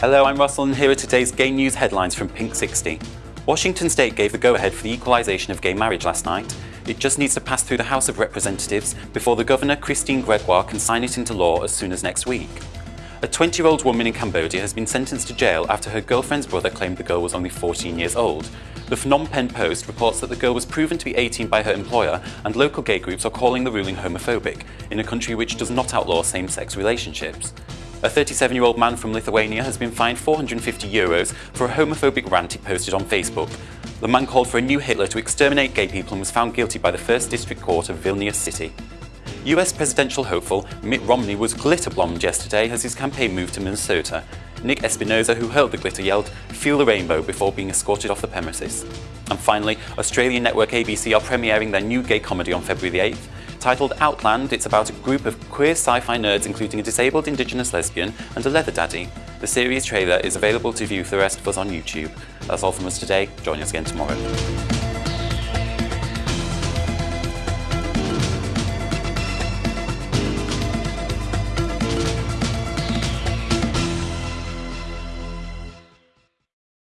Hello, I'm Russell and here are today's gay news headlines from Pink 60. Washington State gave the go-ahead for the equalization of gay marriage last night. It just needs to pass through the House of Representatives before the Governor, Christine Gregoire, can sign it into law as soon as next week. A 20-year-old woman in Cambodia has been sentenced to jail after her girlfriend's brother claimed the girl was only 14 years old. The Phnom Penh Post reports that the girl was proven to be 18 by her employer and local gay groups are calling the ruling homophobic, in a country which does not outlaw same-sex relationships. A 37-year-old man from Lithuania has been fined 450 euros for a homophobic rant he posted on Facebook. The man called for a new Hitler to exterminate gay people and was found guilty by the First District Court of Vilnius City. US presidential hopeful Mitt Romney was glitter-bombed yesterday as his campaign moved to Minnesota. Nick Espinosa, who hurled the glitter, yelled, feel the rainbow before being escorted off the premises. And finally, Australian network ABC are premiering their new gay comedy on February the 8th. Titled Outland, it's about a group of queer sci-fi nerds including a disabled indigenous lesbian and a leather daddy. The series trailer is available to view for the rest of us on YouTube. That's all from us today. Join us again tomorrow.